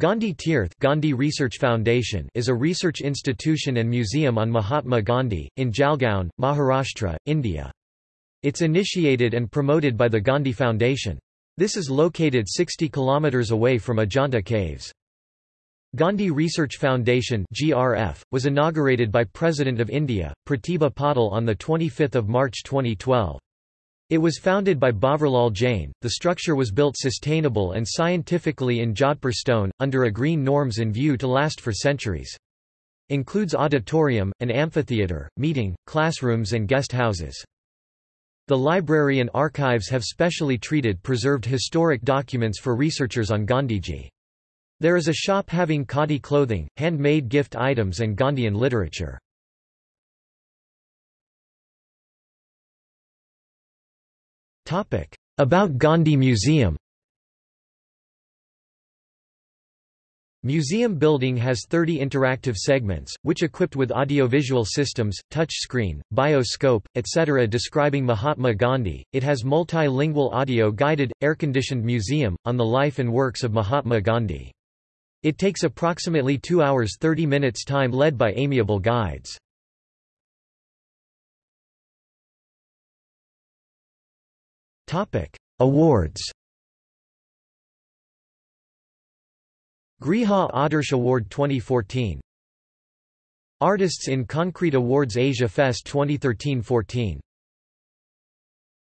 Gandhi Tirth Gandhi Research Foundation is a research institution and museum on Mahatma Gandhi, in Jalgaon, Maharashtra, India. It's initiated and promoted by the Gandhi Foundation. This is located 60 km away from Ajanta Caves. Gandhi Research Foundation GRF, was inaugurated by President of India, Pratibha Patil on 25 March 2012. It was founded by Bhavarlal Jain. The structure was built sustainable and scientifically in Jodhpur stone, under a green norms in view to last for centuries. Includes auditorium, an amphitheatre, meeting, classrooms and guest houses. The library and archives have specially treated preserved historic documents for researchers on Gandhiji. There is a shop having khadi clothing, handmade gift items and Gandhian literature. About Gandhi Museum Museum building has 30 interactive segments, which equipped with audiovisual systems, touch screen, bioscope, etc. describing Mahatma Gandhi. It has multilingual audio-guided, air-conditioned museum, on the life and works of Mahatma Gandhi. It takes approximately 2 hours 30 minutes time led by amiable guides. Awards Griha Adarsh Award 2014 Artists in Concrete Awards Asia Fest 2013-14